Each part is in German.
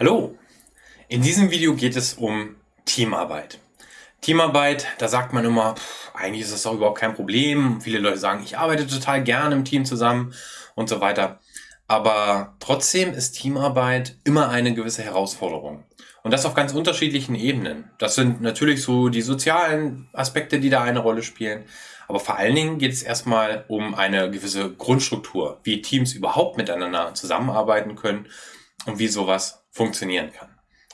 Hallo! In diesem Video geht es um Teamarbeit. Teamarbeit, da sagt man immer, pff, eigentlich ist das doch überhaupt kein Problem. Viele Leute sagen, ich arbeite total gerne im Team zusammen und so weiter. Aber trotzdem ist Teamarbeit immer eine gewisse Herausforderung. Und das auf ganz unterschiedlichen Ebenen. Das sind natürlich so die sozialen Aspekte, die da eine Rolle spielen. Aber vor allen Dingen geht es erstmal um eine gewisse Grundstruktur, wie Teams überhaupt miteinander zusammenarbeiten können und wie sowas funktionieren kann.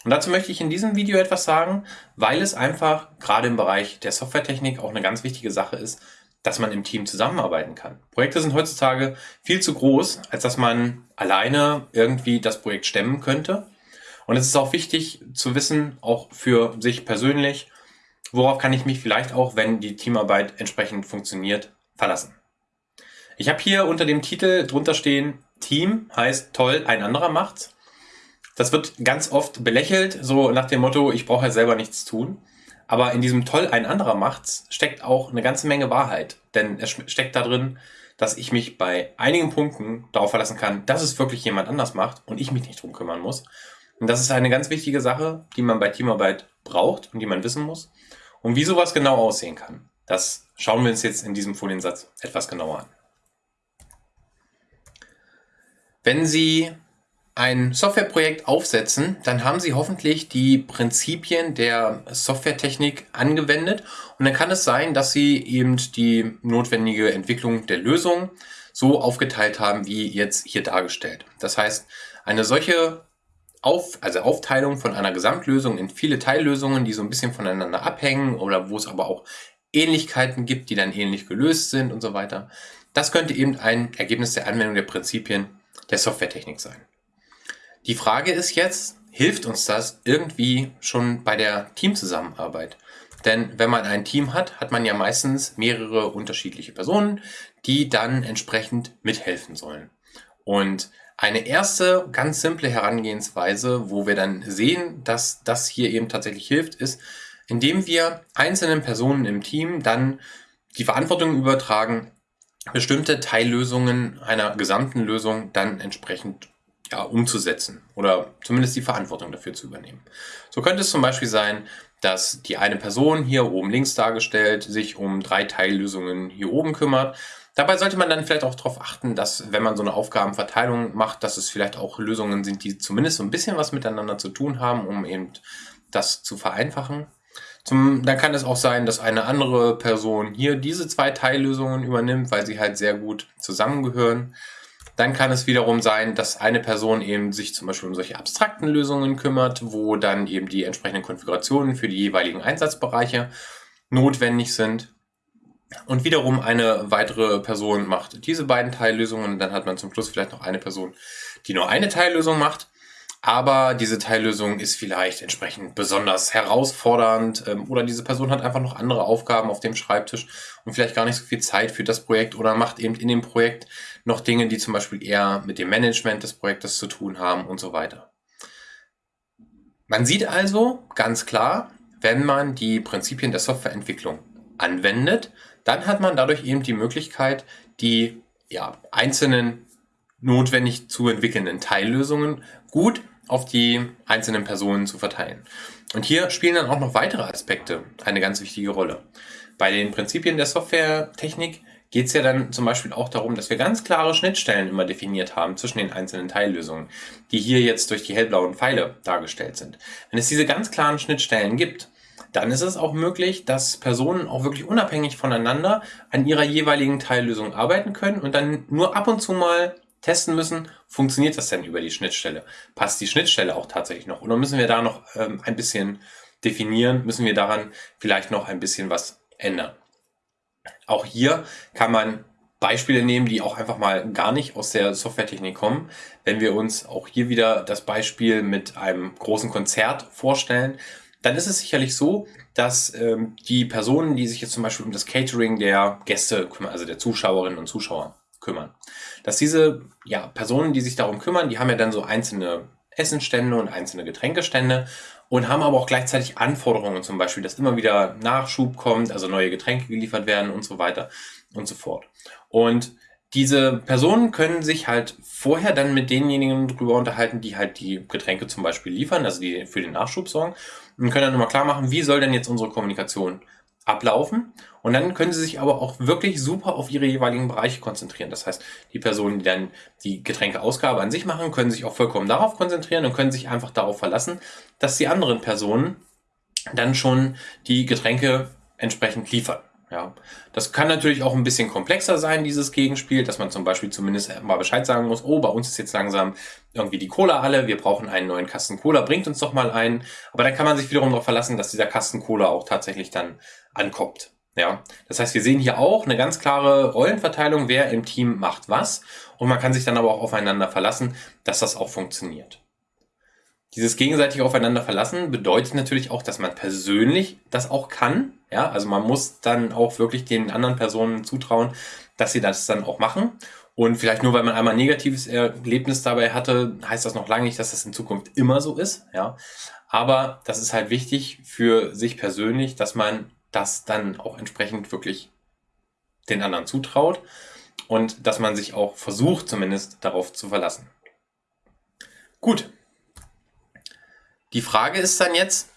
Und dazu möchte ich in diesem Video etwas sagen, weil es einfach gerade im Bereich der Softwaretechnik auch eine ganz wichtige Sache ist, dass man im Team zusammenarbeiten kann. Projekte sind heutzutage viel zu groß, als dass man alleine irgendwie das Projekt stemmen könnte. Und es ist auch wichtig zu wissen, auch für sich persönlich, worauf kann ich mich vielleicht auch, wenn die Teamarbeit entsprechend funktioniert, verlassen. Ich habe hier unter dem Titel drunter stehen, Team heißt toll, ein anderer macht's. Das wird ganz oft belächelt, so nach dem Motto, ich brauche ja selber nichts tun. Aber in diesem toll ein anderer macht's steckt auch eine ganze Menge Wahrheit. Denn es steckt da drin, dass ich mich bei einigen Punkten darauf verlassen kann, dass es wirklich jemand anders macht und ich mich nicht drum kümmern muss. Und das ist eine ganz wichtige Sache, die man bei Teamarbeit braucht und die man wissen muss. Und wie sowas genau aussehen kann, das schauen wir uns jetzt in diesem Foliensatz etwas genauer an. Wenn Sie ein Softwareprojekt aufsetzen, dann haben Sie hoffentlich die Prinzipien der Softwaretechnik angewendet und dann kann es sein, dass Sie eben die notwendige Entwicklung der Lösung so aufgeteilt haben, wie jetzt hier dargestellt. Das heißt, eine solche auf, also Aufteilung von einer Gesamtlösung in viele Teillösungen, die so ein bisschen voneinander abhängen oder wo es aber auch Ähnlichkeiten gibt, die dann ähnlich gelöst sind und so weiter. Das könnte eben ein Ergebnis der Anwendung der Prinzipien der Softwaretechnik sein. Die Frage ist jetzt, hilft uns das irgendwie schon bei der Teamzusammenarbeit? Denn wenn man ein Team hat, hat man ja meistens mehrere unterschiedliche Personen, die dann entsprechend mithelfen sollen. Und eine erste ganz simple Herangehensweise, wo wir dann sehen, dass das hier eben tatsächlich hilft, ist, indem wir einzelnen Personen im Team dann die Verantwortung übertragen, bestimmte Teillösungen einer gesamten Lösung dann entsprechend ja, umzusetzen oder zumindest die Verantwortung dafür zu übernehmen. So könnte es zum Beispiel sein, dass die eine Person hier oben links dargestellt sich um drei Teillösungen hier oben kümmert. Dabei sollte man dann vielleicht auch darauf achten, dass wenn man so eine Aufgabenverteilung macht, dass es vielleicht auch Lösungen sind, die zumindest so ein bisschen was miteinander zu tun haben, um eben das zu vereinfachen. Zum, dann kann es auch sein, dass eine andere Person hier diese zwei Teillösungen übernimmt, weil sie halt sehr gut zusammengehören. Dann kann es wiederum sein, dass eine Person eben sich zum Beispiel um solche abstrakten Lösungen kümmert, wo dann eben die entsprechenden Konfigurationen für die jeweiligen Einsatzbereiche notwendig sind. Und wiederum eine weitere Person macht diese beiden Teillösungen. Dann hat man zum Schluss vielleicht noch eine Person, die nur eine Teillösung macht. Aber diese Teillösung ist vielleicht entsprechend besonders herausfordernd ähm, oder diese Person hat einfach noch andere Aufgaben auf dem Schreibtisch und vielleicht gar nicht so viel Zeit für das Projekt oder macht eben in dem Projekt noch Dinge, die zum Beispiel eher mit dem Management des Projektes zu tun haben und so weiter. Man sieht also ganz klar, wenn man die Prinzipien der Softwareentwicklung anwendet, dann hat man dadurch eben die Möglichkeit, die ja, einzelnen notwendig zu entwickelnden Teillösungen gut auf die einzelnen Personen zu verteilen. Und hier spielen dann auch noch weitere Aspekte eine ganz wichtige Rolle. Bei den Prinzipien der Softwaretechnik geht es ja dann zum Beispiel auch darum, dass wir ganz klare Schnittstellen immer definiert haben zwischen den einzelnen Teillösungen, die hier jetzt durch die hellblauen Pfeile dargestellt sind. Wenn es diese ganz klaren Schnittstellen gibt, dann ist es auch möglich, dass Personen auch wirklich unabhängig voneinander an ihrer jeweiligen Teillösung arbeiten können und dann nur ab und zu mal testen müssen, funktioniert das denn über die Schnittstelle? Passt die Schnittstelle auch tatsächlich noch? Oder müssen wir da noch ähm, ein bisschen definieren? Müssen wir daran vielleicht noch ein bisschen was ändern? Auch hier kann man Beispiele nehmen, die auch einfach mal gar nicht aus der Softwaretechnik kommen. Wenn wir uns auch hier wieder das Beispiel mit einem großen Konzert vorstellen, dann ist es sicherlich so, dass ähm, die Personen, die sich jetzt zum Beispiel um das Catering der Gäste kümmern, also der Zuschauerinnen und Zuschauer kümmern, dass diese ja, Personen, die sich darum kümmern, die haben ja dann so einzelne Essenstände und einzelne Getränkestände und haben aber auch gleichzeitig Anforderungen, zum Beispiel, dass immer wieder Nachschub kommt, also neue Getränke geliefert werden und so weiter und so fort. Und diese Personen können sich halt vorher dann mit denjenigen drüber unterhalten, die halt die Getränke zum Beispiel liefern, also die für den Nachschub sorgen und können dann immer klar machen, wie soll denn jetzt unsere Kommunikation ablaufen. Und dann können sie sich aber auch wirklich super auf ihre jeweiligen Bereiche konzentrieren. Das heißt, die Personen, die dann die Getränkeausgabe an sich machen, können sich auch vollkommen darauf konzentrieren und können sich einfach darauf verlassen, dass die anderen Personen dann schon die Getränke entsprechend liefern. Ja, das kann natürlich auch ein bisschen komplexer sein, dieses Gegenspiel, dass man zum Beispiel zumindest mal Bescheid sagen muss, oh, bei uns ist jetzt langsam irgendwie die Cola alle, wir brauchen einen neuen Kasten Cola, bringt uns doch mal einen. Aber dann kann man sich wiederum darauf verlassen, dass dieser Kasten Cola auch tatsächlich dann ankommt. Ja, das heißt, wir sehen hier auch eine ganz klare Rollenverteilung, wer im Team macht was. Und man kann sich dann aber auch aufeinander verlassen, dass das auch funktioniert. Dieses gegenseitig aufeinander verlassen bedeutet natürlich auch, dass man persönlich das auch kann. Ja, also man muss dann auch wirklich den anderen Personen zutrauen, dass sie das dann auch machen. Und vielleicht nur, weil man einmal ein negatives Erlebnis dabei hatte, heißt das noch lange nicht, dass das in Zukunft immer so ist. Ja, aber das ist halt wichtig für sich persönlich, dass man das dann auch entsprechend wirklich den anderen zutraut und dass man sich auch versucht, zumindest darauf zu verlassen. Gut, die Frage ist dann jetzt,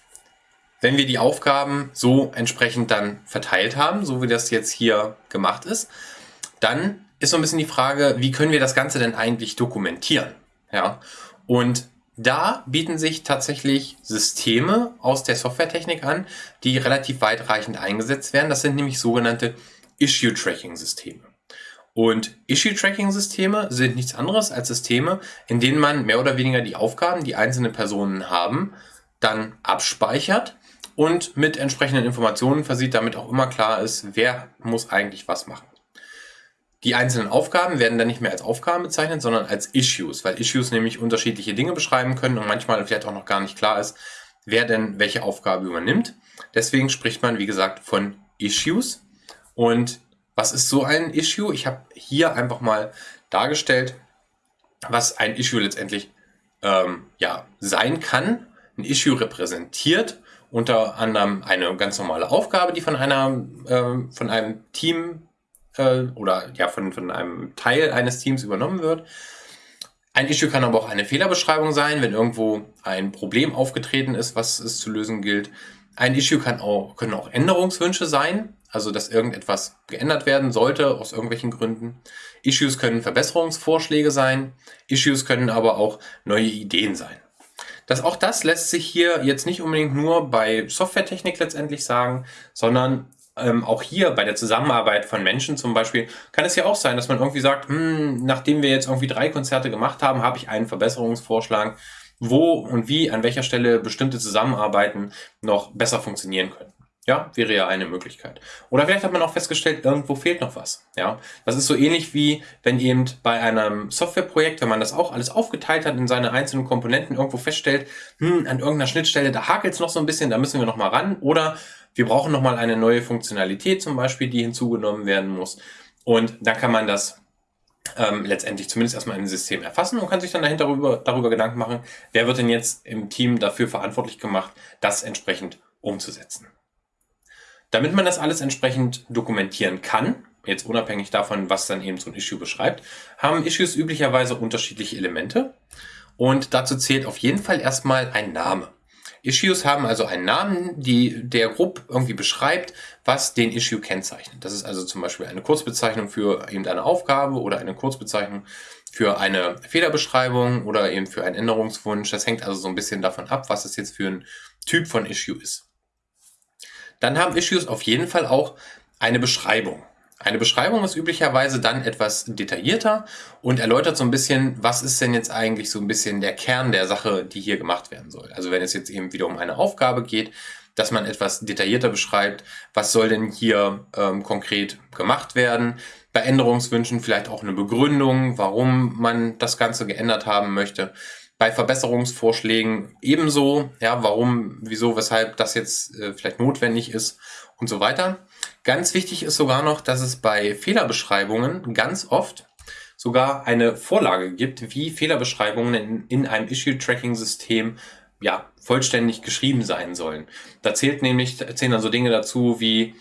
wenn wir die Aufgaben so entsprechend dann verteilt haben, so wie das jetzt hier gemacht ist, dann ist so ein bisschen die Frage, wie können wir das Ganze denn eigentlich dokumentieren? Ja, und da bieten sich tatsächlich Systeme aus der Softwaretechnik an, die relativ weitreichend eingesetzt werden. Das sind nämlich sogenannte Issue-Tracking-Systeme. Und Issue-Tracking-Systeme sind nichts anderes als Systeme, in denen man mehr oder weniger die Aufgaben, die einzelne Personen haben, dann abspeichert und mit entsprechenden Informationen versieht, damit auch immer klar ist, wer muss eigentlich was machen. Die einzelnen Aufgaben werden dann nicht mehr als Aufgaben bezeichnet, sondern als Issues, weil Issues nämlich unterschiedliche Dinge beschreiben können und manchmal vielleicht auch noch gar nicht klar ist, wer denn welche Aufgabe übernimmt. Deswegen spricht man, wie gesagt, von Issues. Und was ist so ein Issue? Ich habe hier einfach mal dargestellt, was ein Issue letztendlich ähm, ja, sein kann. Ein Issue repräsentiert unter anderem eine ganz normale Aufgabe, die von einer äh, von einem Team äh, oder ja von, von einem Teil eines Teams übernommen wird. Ein Issue kann aber auch eine Fehlerbeschreibung sein, wenn irgendwo ein Problem aufgetreten ist, was es zu lösen gilt. Ein Issue kann auch, können auch Änderungswünsche sein, also dass irgendetwas geändert werden sollte aus irgendwelchen Gründen. Issues können Verbesserungsvorschläge sein, Issues können aber auch neue Ideen sein. Das, auch das lässt sich hier jetzt nicht unbedingt nur bei Softwaretechnik letztendlich sagen, sondern ähm, auch hier bei der Zusammenarbeit von Menschen zum Beispiel kann es ja auch sein, dass man irgendwie sagt, hm, nachdem wir jetzt irgendwie drei Konzerte gemacht haben, habe ich einen Verbesserungsvorschlag, wo und wie, an welcher Stelle bestimmte Zusammenarbeiten noch besser funktionieren können. Ja, wäre ja eine Möglichkeit. Oder vielleicht hat man auch festgestellt, irgendwo fehlt noch was. Ja, das ist so ähnlich wie wenn eben bei einem Softwareprojekt, wenn man das auch alles aufgeteilt hat in seine einzelnen Komponenten, irgendwo feststellt, hm, an irgendeiner Schnittstelle, da hakelt es noch so ein bisschen, da müssen wir noch mal ran. Oder wir brauchen noch mal eine neue Funktionalität zum Beispiel, die hinzugenommen werden muss. Und dann kann man das ähm, letztendlich zumindest erstmal im System erfassen und kann sich dann dahinter darüber, darüber Gedanken machen, wer wird denn jetzt im Team dafür verantwortlich gemacht, das entsprechend umzusetzen. Damit man das alles entsprechend dokumentieren kann, jetzt unabhängig davon, was dann eben so ein Issue beschreibt, haben Issues üblicherweise unterschiedliche Elemente. Und dazu zählt auf jeden Fall erstmal ein Name. Issues haben also einen Namen, die der grob irgendwie beschreibt, was den Issue kennzeichnet. Das ist also zum Beispiel eine Kurzbezeichnung für eben eine Aufgabe oder eine Kurzbezeichnung für eine Fehlerbeschreibung oder eben für einen Änderungswunsch. Das hängt also so ein bisschen davon ab, was es jetzt für ein Typ von Issue ist. Dann haben Issues auf jeden Fall auch eine Beschreibung. Eine Beschreibung ist üblicherweise dann etwas detaillierter und erläutert so ein bisschen, was ist denn jetzt eigentlich so ein bisschen der Kern der Sache, die hier gemacht werden soll. Also wenn es jetzt eben wieder um eine Aufgabe geht, dass man etwas detaillierter beschreibt, was soll denn hier ähm, konkret gemacht werden. Bei Änderungswünschen vielleicht auch eine Begründung, warum man das Ganze geändert haben möchte bei Verbesserungsvorschlägen ebenso, ja, warum, wieso, weshalb das jetzt äh, vielleicht notwendig ist und so weiter. Ganz wichtig ist sogar noch, dass es bei Fehlerbeschreibungen ganz oft sogar eine Vorlage gibt, wie Fehlerbeschreibungen in, in einem Issue-Tracking-System ja, vollständig geschrieben sein sollen. Da zählt nämlich, zählen dann so Dinge dazu wie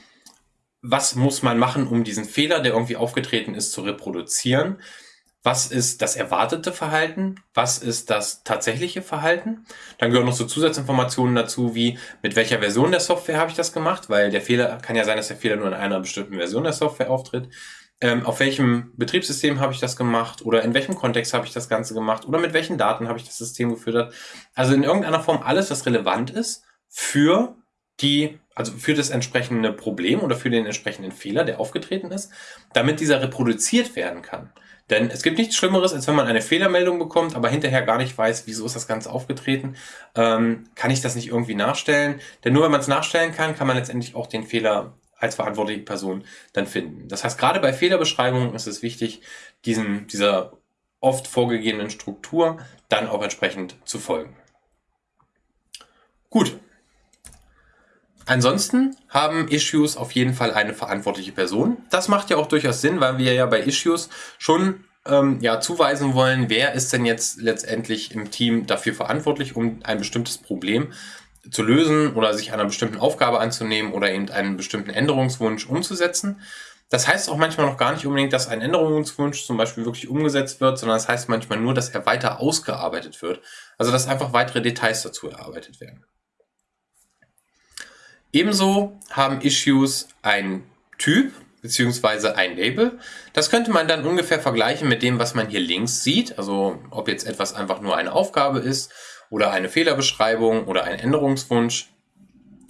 was muss man machen, um diesen Fehler, der irgendwie aufgetreten ist, zu reproduzieren? Was ist das erwartete Verhalten? Was ist das tatsächliche Verhalten? Dann gehören noch so Zusatzinformationen dazu, wie mit welcher Version der Software habe ich das gemacht, weil der Fehler kann ja sein, dass der Fehler nur in einer bestimmten Version der Software auftritt. Ähm, auf welchem Betriebssystem habe ich das gemacht oder in welchem Kontext habe ich das Ganze gemacht oder mit welchen Daten habe ich das System gefüttert. Also in irgendeiner Form alles, was relevant ist für die, also für das entsprechende Problem oder für den entsprechenden Fehler, der aufgetreten ist, damit dieser reproduziert werden kann. Denn es gibt nichts Schlimmeres, als wenn man eine Fehlermeldung bekommt, aber hinterher gar nicht weiß, wieso ist das Ganze aufgetreten. Ähm, kann ich das nicht irgendwie nachstellen? Denn nur wenn man es nachstellen kann, kann man letztendlich auch den Fehler als verantwortliche Person dann finden. Das heißt, gerade bei Fehlerbeschreibungen ist es wichtig, diesen, dieser oft vorgegebenen Struktur dann auch entsprechend zu folgen. Gut, Ansonsten haben Issues auf jeden Fall eine verantwortliche Person. Das macht ja auch durchaus Sinn, weil wir ja bei Issues schon ähm, ja, zuweisen wollen, wer ist denn jetzt letztendlich im Team dafür verantwortlich, um ein bestimmtes Problem zu lösen oder sich einer bestimmten Aufgabe anzunehmen oder eben einen bestimmten Änderungswunsch umzusetzen. Das heißt auch manchmal noch gar nicht unbedingt, dass ein Änderungswunsch zum Beispiel wirklich umgesetzt wird, sondern das heißt manchmal nur, dass er weiter ausgearbeitet wird. Also dass einfach weitere Details dazu erarbeitet werden. Ebenso haben Issues ein Typ beziehungsweise ein Label. Das könnte man dann ungefähr vergleichen mit dem, was man hier links sieht. Also ob jetzt etwas einfach nur eine Aufgabe ist oder eine Fehlerbeschreibung oder ein Änderungswunsch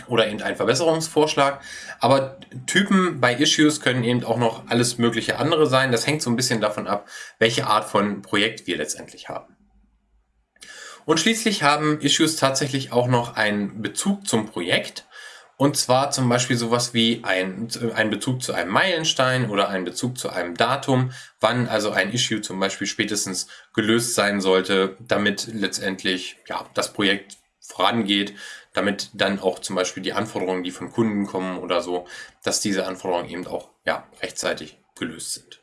oder eben ein Verbesserungsvorschlag. Aber Typen bei Issues können eben auch noch alles mögliche andere sein. Das hängt so ein bisschen davon ab, welche Art von Projekt wir letztendlich haben. Und schließlich haben Issues tatsächlich auch noch einen Bezug zum Projekt. Und zwar zum Beispiel sowas wie ein, ein Bezug zu einem Meilenstein oder ein Bezug zu einem Datum, wann also ein Issue zum Beispiel spätestens gelöst sein sollte, damit letztendlich ja, das Projekt vorangeht, damit dann auch zum Beispiel die Anforderungen, die von Kunden kommen oder so, dass diese Anforderungen eben auch ja, rechtzeitig gelöst sind.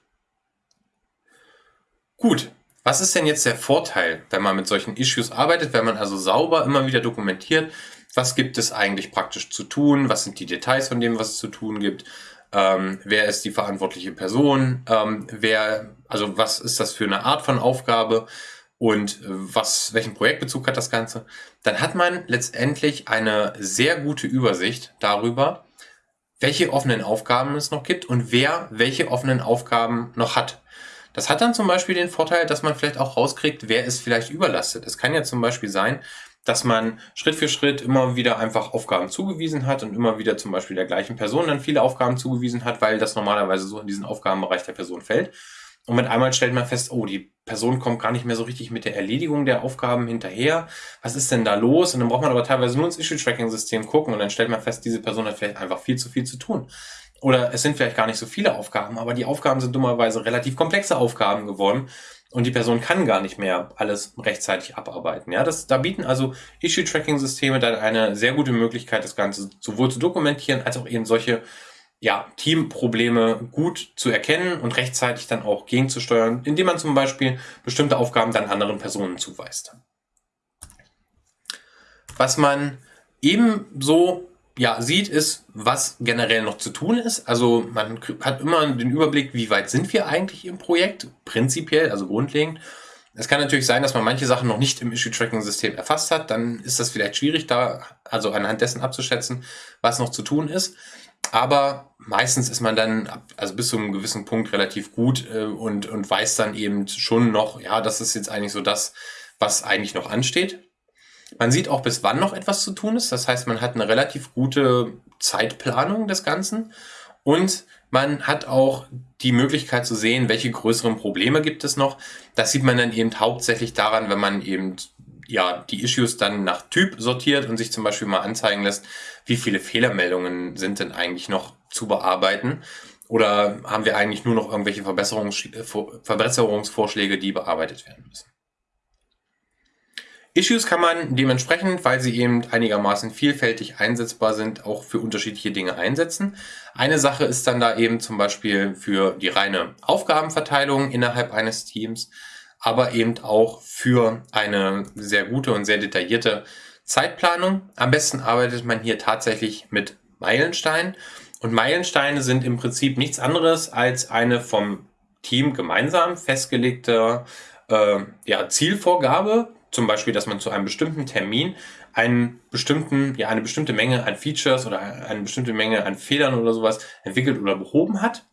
Gut, was ist denn jetzt der Vorteil, wenn man mit solchen Issues arbeitet, wenn man also sauber immer wieder dokumentiert, was gibt es eigentlich praktisch zu tun, was sind die Details von dem, was es zu tun gibt, ähm, wer ist die verantwortliche Person, ähm, wer, also was ist das für eine Art von Aufgabe? Und was, welchen Projektbezug hat das Ganze, dann hat man letztendlich eine sehr gute Übersicht darüber, welche offenen Aufgaben es noch gibt und wer welche offenen Aufgaben noch hat. Das hat dann zum Beispiel den Vorteil, dass man vielleicht auch rauskriegt, wer ist vielleicht überlastet. Es kann ja zum Beispiel sein, dass man Schritt für Schritt immer wieder einfach Aufgaben zugewiesen hat und immer wieder zum Beispiel der gleichen Person dann viele Aufgaben zugewiesen hat, weil das normalerweise so in diesen Aufgabenbereich der Person fällt. Und mit einmal stellt man fest, oh, die Person kommt gar nicht mehr so richtig mit der Erledigung der Aufgaben hinterher. Was ist denn da los? Und dann braucht man aber teilweise nur ins Issue-Tracking-System gucken und dann stellt man fest, diese Person hat vielleicht einfach viel zu viel zu tun. Oder es sind vielleicht gar nicht so viele Aufgaben, aber die Aufgaben sind dummerweise relativ komplexe Aufgaben geworden und die Person kann gar nicht mehr alles rechtzeitig abarbeiten. Ja, das, da bieten also Issue-Tracking-Systeme dann eine sehr gute Möglichkeit, das Ganze sowohl zu dokumentieren, als auch eben solche ja, Teamprobleme gut zu erkennen und rechtzeitig dann auch gegenzusteuern, indem man zum Beispiel bestimmte Aufgaben dann anderen Personen zuweist. Was man ebenso ja, sieht, ist, was generell noch zu tun ist. Also man hat immer den Überblick, wie weit sind wir eigentlich im Projekt, prinzipiell, also grundlegend. Es kann natürlich sein, dass man manche Sachen noch nicht im Issue-Tracking-System erfasst hat. Dann ist das vielleicht schwierig, da also anhand dessen abzuschätzen, was noch zu tun ist. Aber meistens ist man dann, also bis zu einem gewissen Punkt relativ gut äh, und, und weiß dann eben schon noch, ja, das ist jetzt eigentlich so das, was eigentlich noch ansteht. Man sieht auch, bis wann noch etwas zu tun ist. Das heißt, man hat eine relativ gute Zeitplanung des Ganzen und man hat auch die Möglichkeit zu sehen, welche größeren Probleme gibt es noch. Das sieht man dann eben hauptsächlich daran, wenn man eben ja, die Issues dann nach Typ sortiert und sich zum Beispiel mal anzeigen lässt, wie viele Fehlermeldungen sind denn eigentlich noch zu bearbeiten oder haben wir eigentlich nur noch irgendwelche Verbesserungs Verbesserungsvorschläge, die bearbeitet werden müssen. Issues kann man dementsprechend, weil sie eben einigermaßen vielfältig einsetzbar sind, auch für unterschiedliche Dinge einsetzen. Eine Sache ist dann da eben zum Beispiel für die reine Aufgabenverteilung innerhalb eines Teams, aber eben auch für eine sehr gute und sehr detaillierte Zeitplanung. Am besten arbeitet man hier tatsächlich mit Meilensteinen. Und Meilensteine sind im Prinzip nichts anderes als eine vom Team gemeinsam festgelegte äh, ja, Zielvorgabe, zum Beispiel, dass man zu einem bestimmten Termin einen bestimmten, ja, eine bestimmte Menge an Features oder eine bestimmte Menge an Fehlern oder sowas entwickelt oder behoben hat.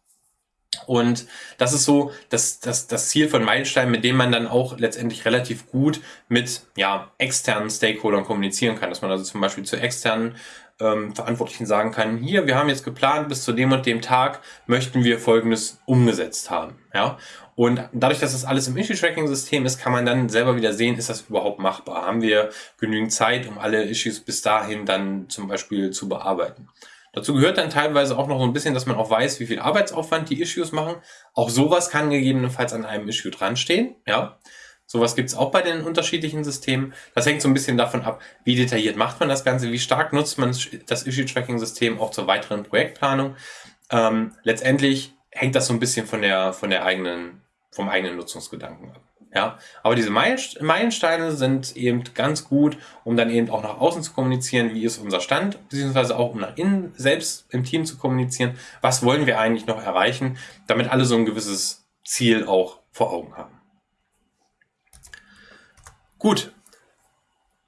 Und das ist so das, das, das Ziel von Meilenstein, mit dem man dann auch letztendlich relativ gut mit ja, externen Stakeholdern kommunizieren kann. Dass man also zum Beispiel zu externen ähm, Verantwortlichen sagen kann, hier, wir haben jetzt geplant, bis zu dem und dem Tag möchten wir Folgendes umgesetzt haben. Ja? Und dadurch, dass das alles im Issue-Tracking-System ist, kann man dann selber wieder sehen, ist das überhaupt machbar? Haben wir genügend Zeit, um alle Issues bis dahin dann zum Beispiel zu bearbeiten? Dazu gehört dann teilweise auch noch so ein bisschen, dass man auch weiß, wie viel Arbeitsaufwand die Issues machen. Auch sowas kann gegebenenfalls an einem Issue dran stehen. Ja, sowas gibt es auch bei den unterschiedlichen Systemen. Das hängt so ein bisschen davon ab, wie detailliert macht man das Ganze, wie stark nutzt man das Issue-Tracking-System auch zur weiteren Projektplanung. Ähm, letztendlich hängt das so ein bisschen von der, von der eigenen, vom eigenen Nutzungsgedanken ab. Ja, aber diese Meilensteine sind eben ganz gut, um dann eben auch nach außen zu kommunizieren, wie ist unser Stand, beziehungsweise auch um nach innen selbst im Team zu kommunizieren, was wollen wir eigentlich noch erreichen, damit alle so ein gewisses Ziel auch vor Augen haben. Gut,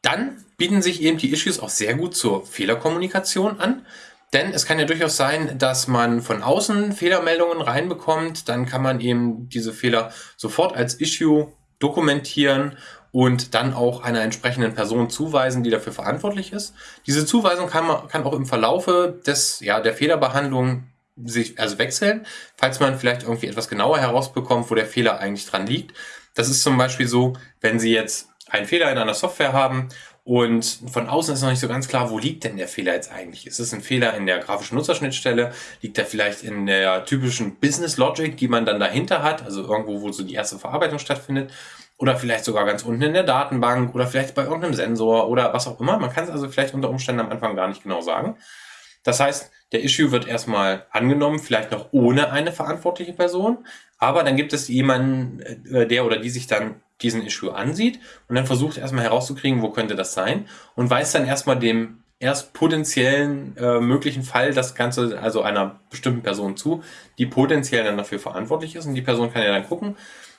dann bieten sich eben die Issues auch sehr gut zur Fehlerkommunikation an. Denn es kann ja durchaus sein, dass man von außen Fehlermeldungen reinbekommt. Dann kann man eben diese Fehler sofort als Issue dokumentieren und dann auch einer entsprechenden Person zuweisen, die dafür verantwortlich ist. Diese Zuweisung kann, man, kann auch im Verlaufe des, ja, der Fehlerbehandlung sich also wechseln, falls man vielleicht irgendwie etwas genauer herausbekommt, wo der Fehler eigentlich dran liegt. Das ist zum Beispiel so, wenn Sie jetzt einen Fehler in einer Software haben und von außen ist noch nicht so ganz klar, wo liegt denn der Fehler jetzt eigentlich? Ist es ein Fehler in der grafischen Nutzerschnittstelle? Liegt er vielleicht in der typischen Business Logic, die man dann dahinter hat? Also irgendwo, wo so die erste Verarbeitung stattfindet? Oder vielleicht sogar ganz unten in der Datenbank oder vielleicht bei irgendeinem Sensor oder was auch immer. Man kann es also vielleicht unter Umständen am Anfang gar nicht genau sagen. Das heißt, der Issue wird erstmal angenommen, vielleicht noch ohne eine verantwortliche Person, aber dann gibt es jemanden, äh, der oder die sich dann diesen Issue ansieht und dann versucht erstmal herauszukriegen, wo könnte das sein und weiß dann erstmal dem erst potenziellen äh, möglichen Fall das Ganze, also einer bestimmten Person zu, die potenziell dann dafür verantwortlich ist und die Person kann ja dann gucken,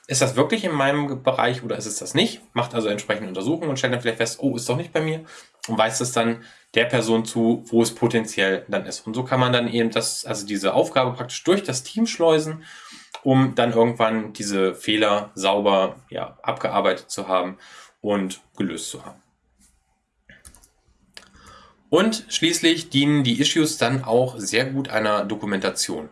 ist das wirklich in meinem Bereich oder ist es das nicht? Macht also entsprechende Untersuchungen und stellt dann vielleicht fest, oh, ist doch nicht bei mir und weist es dann der Person zu, wo es potenziell dann ist. Und so kann man dann eben das, also diese Aufgabe praktisch durch das Team schleusen um dann irgendwann diese Fehler sauber ja, abgearbeitet zu haben und gelöst zu haben. Und schließlich dienen die Issues dann auch sehr gut einer Dokumentation.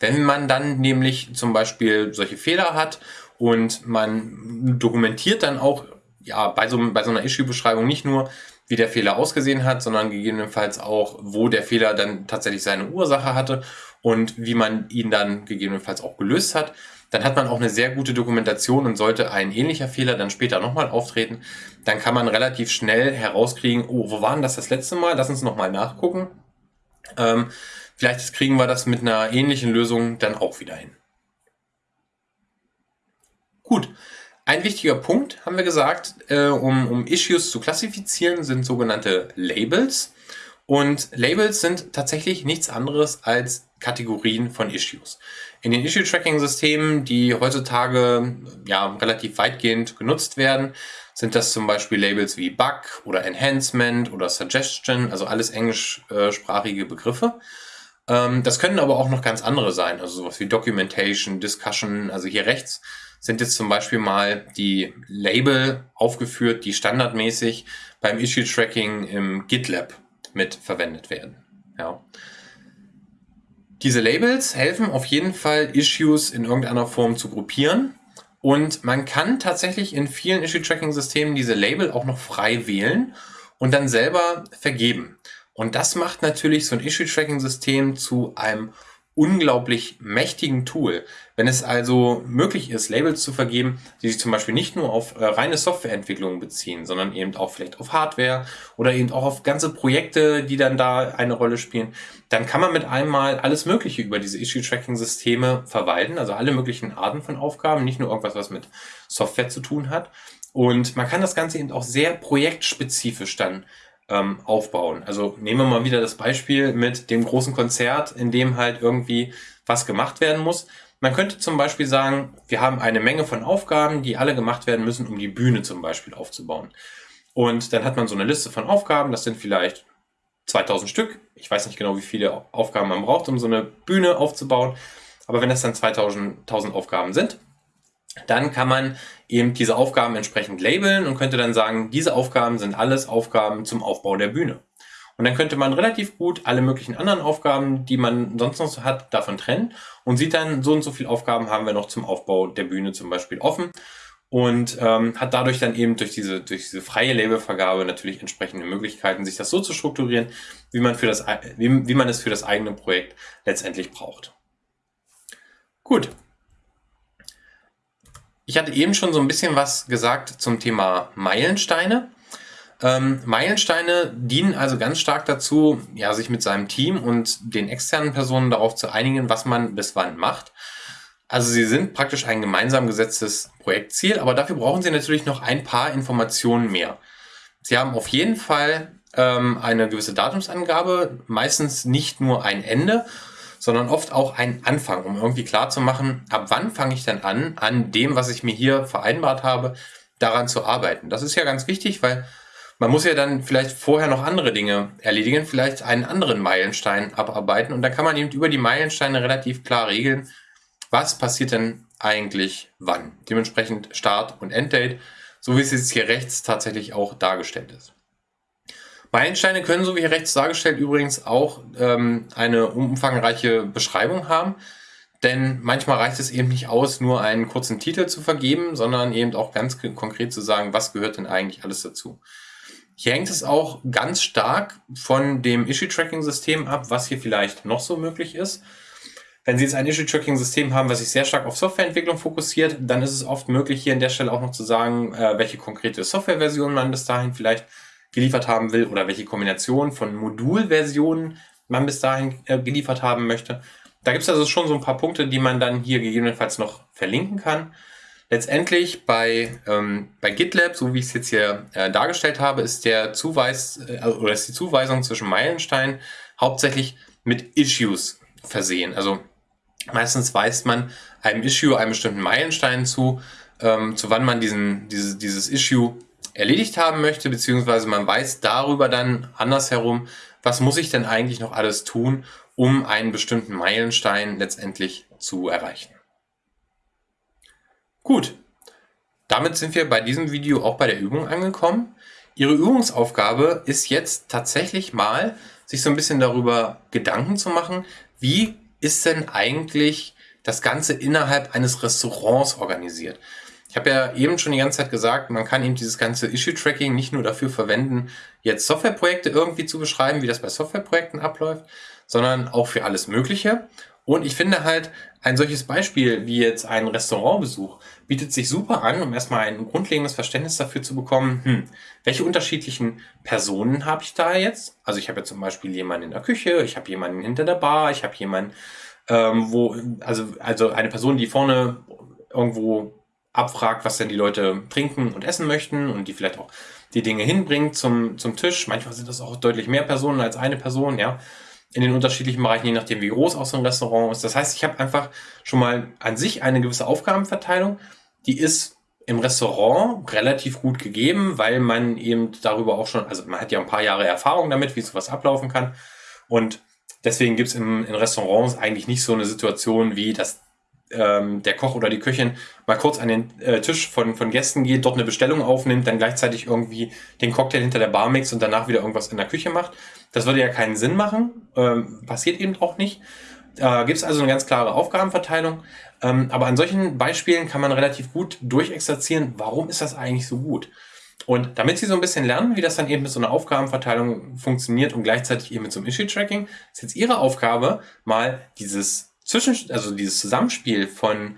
Wenn man dann nämlich zum Beispiel solche Fehler hat und man dokumentiert dann auch ja, bei, so, bei so einer Issue-Beschreibung nicht nur, wie der Fehler ausgesehen hat, sondern gegebenenfalls auch, wo der Fehler dann tatsächlich seine Ursache hatte und wie man ihn dann gegebenenfalls auch gelöst hat. Dann hat man auch eine sehr gute Dokumentation und sollte ein ähnlicher Fehler dann später nochmal auftreten, dann kann man relativ schnell herauskriegen, oh, wo waren das das letzte Mal? Lass uns nochmal nachgucken. Ähm, vielleicht kriegen wir das mit einer ähnlichen Lösung dann auch wieder hin. Gut. Ein wichtiger Punkt, haben wir gesagt, äh, um, um Issues zu klassifizieren, sind sogenannte Labels. Und Labels sind tatsächlich nichts anderes als Kategorien von Issues. In den Issue-Tracking-Systemen, die heutzutage ja, relativ weitgehend genutzt werden, sind das zum Beispiel Labels wie Bug oder Enhancement oder Suggestion, also alles englischsprachige Begriffe. Ähm, das können aber auch noch ganz andere sein, also sowas wie Documentation, Discussion, also hier rechts sind jetzt zum Beispiel mal die Label aufgeführt, die standardmäßig beim Issue-Tracking im GitLab mit verwendet werden. Ja. Diese Labels helfen auf jeden Fall, Issues in irgendeiner Form zu gruppieren. Und man kann tatsächlich in vielen Issue-Tracking-Systemen diese Label auch noch frei wählen und dann selber vergeben. Und das macht natürlich so ein Issue-Tracking-System zu einem unglaublich mächtigen Tool. Wenn es also möglich ist, Labels zu vergeben, die sich zum Beispiel nicht nur auf äh, reine Softwareentwicklung beziehen, sondern eben auch vielleicht auf Hardware oder eben auch auf ganze Projekte, die dann da eine Rolle spielen, dann kann man mit einmal alles Mögliche über diese Issue-Tracking-Systeme verwalten, also alle möglichen Arten von Aufgaben, nicht nur irgendwas, was mit Software zu tun hat. Und man kann das Ganze eben auch sehr projektspezifisch dann ähm, aufbauen. Also nehmen wir mal wieder das Beispiel mit dem großen Konzert, in dem halt irgendwie was gemacht werden muss. Man könnte zum Beispiel sagen, wir haben eine Menge von Aufgaben, die alle gemacht werden müssen, um die Bühne zum Beispiel aufzubauen. Und dann hat man so eine Liste von Aufgaben, das sind vielleicht 2000 Stück. Ich weiß nicht genau, wie viele Aufgaben man braucht, um so eine Bühne aufzubauen. Aber wenn das dann 2000, 1000 Aufgaben sind, dann kann man eben diese Aufgaben entsprechend labeln und könnte dann sagen, diese Aufgaben sind alles Aufgaben zum Aufbau der Bühne. Und dann könnte man relativ gut alle möglichen anderen Aufgaben, die man sonst noch hat, davon trennen und sieht dann, so und so viele Aufgaben haben wir noch zum Aufbau der Bühne zum Beispiel offen und ähm, hat dadurch dann eben durch diese, durch diese freie Labelvergabe natürlich entsprechende Möglichkeiten, sich das so zu strukturieren, wie man, für das, wie, wie man es für das eigene Projekt letztendlich braucht. Gut, ich hatte eben schon so ein bisschen was gesagt zum Thema Meilensteine. Ähm, Meilensteine dienen also ganz stark dazu, ja, sich mit seinem Team und den externen Personen darauf zu einigen, was man bis wann macht. Also sie sind praktisch ein gemeinsam gesetztes Projektziel, aber dafür brauchen sie natürlich noch ein paar Informationen mehr. Sie haben auf jeden Fall ähm, eine gewisse Datumsangabe, meistens nicht nur ein Ende, sondern oft auch ein Anfang, um irgendwie klar zu machen, ab wann fange ich denn an, an dem, was ich mir hier vereinbart habe, daran zu arbeiten. Das ist ja ganz wichtig, weil man muss ja dann vielleicht vorher noch andere Dinge erledigen, vielleicht einen anderen Meilenstein abarbeiten und dann kann man eben über die Meilensteine relativ klar regeln, was passiert denn eigentlich wann. Dementsprechend Start und Enddate, so wie es jetzt hier rechts tatsächlich auch dargestellt ist. Meilensteine können, so wie hier rechts dargestellt, übrigens auch ähm, eine umfangreiche Beschreibung haben. Denn manchmal reicht es eben nicht aus, nur einen kurzen Titel zu vergeben, sondern eben auch ganz konkret zu sagen, was gehört denn eigentlich alles dazu. Hier hängt es auch ganz stark von dem Issue-Tracking-System ab, was hier vielleicht noch so möglich ist. Wenn Sie jetzt ein Issue-Tracking-System haben, was sich sehr stark auf Softwareentwicklung fokussiert, dann ist es oft möglich, hier an der Stelle auch noch zu sagen, äh, welche konkrete Softwareversion man bis dahin vielleicht geliefert haben will oder welche Kombination von Modulversionen man bis dahin äh, geliefert haben möchte. Da gibt es also schon so ein paar Punkte, die man dann hier gegebenenfalls noch verlinken kann. Letztendlich bei, ähm, bei GitLab, so wie ich es jetzt hier äh, dargestellt habe, ist der Zuweis äh, oder ist die Zuweisung zwischen Meilensteinen hauptsächlich mit Issues versehen. Also meistens weist man einem Issue einen bestimmten Meilenstein zu, ähm, zu wann man diesen, diese, dieses Issue erledigt haben möchte, beziehungsweise man weiß darüber dann andersherum, was muss ich denn eigentlich noch alles tun, um einen bestimmten Meilenstein letztendlich zu erreichen. Gut, damit sind wir bei diesem Video auch bei der Übung angekommen. Ihre Übungsaufgabe ist jetzt tatsächlich mal, sich so ein bisschen darüber Gedanken zu machen, wie ist denn eigentlich das Ganze innerhalb eines Restaurants organisiert. Ich habe ja eben schon die ganze Zeit gesagt, man kann eben dieses ganze Issue-Tracking nicht nur dafür verwenden, jetzt Softwareprojekte irgendwie zu beschreiben, wie das bei Softwareprojekten abläuft, sondern auch für alles Mögliche. Und ich finde halt, ein solches Beispiel wie jetzt ein Restaurantbesuch bietet sich super an, um erstmal ein grundlegendes Verständnis dafür zu bekommen, hm, welche unterschiedlichen Personen habe ich da jetzt? Also ich habe ja zum Beispiel jemanden in der Küche, ich habe jemanden hinter der Bar, ich habe jemanden, ähm, wo, also, also eine Person, die vorne irgendwo abfragt, was denn die Leute trinken und essen möchten und die vielleicht auch die Dinge hinbringt zum, zum Tisch. Manchmal sind das auch deutlich mehr Personen als eine Person, ja, in den unterschiedlichen Bereichen, je nachdem, wie groß auch so ein Restaurant ist. Das heißt, ich habe einfach schon mal an sich eine gewisse Aufgabenverteilung, die ist im Restaurant relativ gut gegeben, weil man eben darüber auch schon, also man hat ja ein paar Jahre Erfahrung damit, wie sowas ablaufen kann. Und deswegen gibt es in Restaurants eigentlich nicht so eine Situation wie, dass ähm, der Koch oder die Köchin mal kurz an den äh, Tisch von, von Gästen geht, dort eine Bestellung aufnimmt, dann gleichzeitig irgendwie den Cocktail hinter der Bar mixt und danach wieder irgendwas in der Küche macht. Das würde ja keinen Sinn machen, ähm, passiert eben auch nicht. Äh, gibt es also eine ganz klare Aufgabenverteilung. Ähm, aber an solchen Beispielen kann man relativ gut durchexerzieren, warum ist das eigentlich so gut. Und damit Sie so ein bisschen lernen, wie das dann eben mit so einer Aufgabenverteilung funktioniert und gleichzeitig eben mit so einem Issue-Tracking, ist jetzt Ihre Aufgabe, mal dieses zwischen, also dieses Zusammenspiel von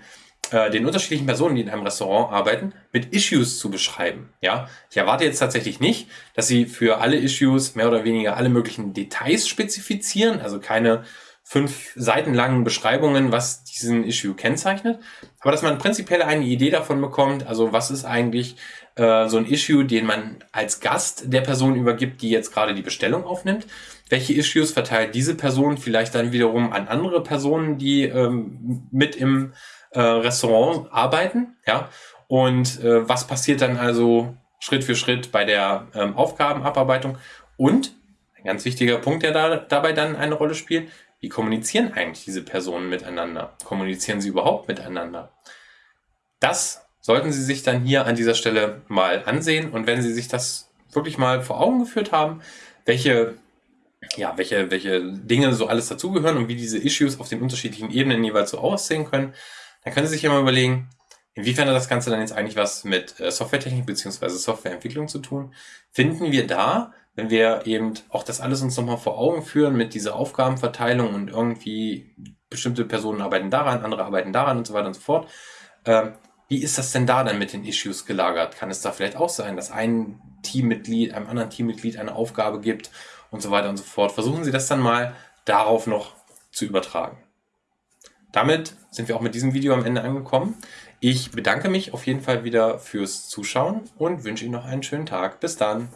äh, den unterschiedlichen Personen, die in einem Restaurant arbeiten, mit Issues zu beschreiben. Ja, ich erwarte jetzt tatsächlich nicht, dass Sie für alle Issues mehr oder weniger alle möglichen Details spezifizieren, also keine fünf Seiten langen Beschreibungen, was diesen Issue kennzeichnet. Aber dass man prinzipiell eine Idee davon bekommt, also was ist eigentlich äh, so ein Issue, den man als Gast der Person übergibt, die jetzt gerade die Bestellung aufnimmt. Welche Issues verteilt diese Person vielleicht dann wiederum an andere Personen, die ähm, mit im äh, Restaurant arbeiten, ja? Und äh, was passiert dann also Schritt für Schritt bei der ähm, Aufgabenabarbeitung? Und ein ganz wichtiger Punkt, der da, dabei dann eine Rolle spielt, wie kommunizieren eigentlich diese Personen miteinander? Kommunizieren sie überhaupt miteinander? Das sollten Sie sich dann hier an dieser Stelle mal ansehen und wenn Sie sich das wirklich mal vor Augen geführt haben, welche, ja, welche, welche Dinge so alles dazugehören und wie diese Issues auf den unterschiedlichen Ebenen jeweils so aussehen können, dann können Sie sich ja mal überlegen, inwiefern hat das Ganze dann jetzt eigentlich was mit äh, Softwaretechnik beziehungsweise Softwareentwicklung zu tun? Finden wir da, wenn wir eben auch das alles uns nochmal vor Augen führen mit dieser Aufgabenverteilung und irgendwie bestimmte Personen arbeiten daran, andere arbeiten daran und so weiter und so fort, äh, wie ist das denn da dann mit den Issues gelagert? Kann es da vielleicht auch sein, dass ein Teammitglied einem anderen Teammitglied eine Aufgabe gibt und so weiter und so fort? Versuchen Sie das dann mal darauf noch zu übertragen. Damit sind wir auch mit diesem Video am Ende angekommen. Ich bedanke mich auf jeden Fall wieder fürs Zuschauen und wünsche Ihnen noch einen schönen Tag. Bis dann.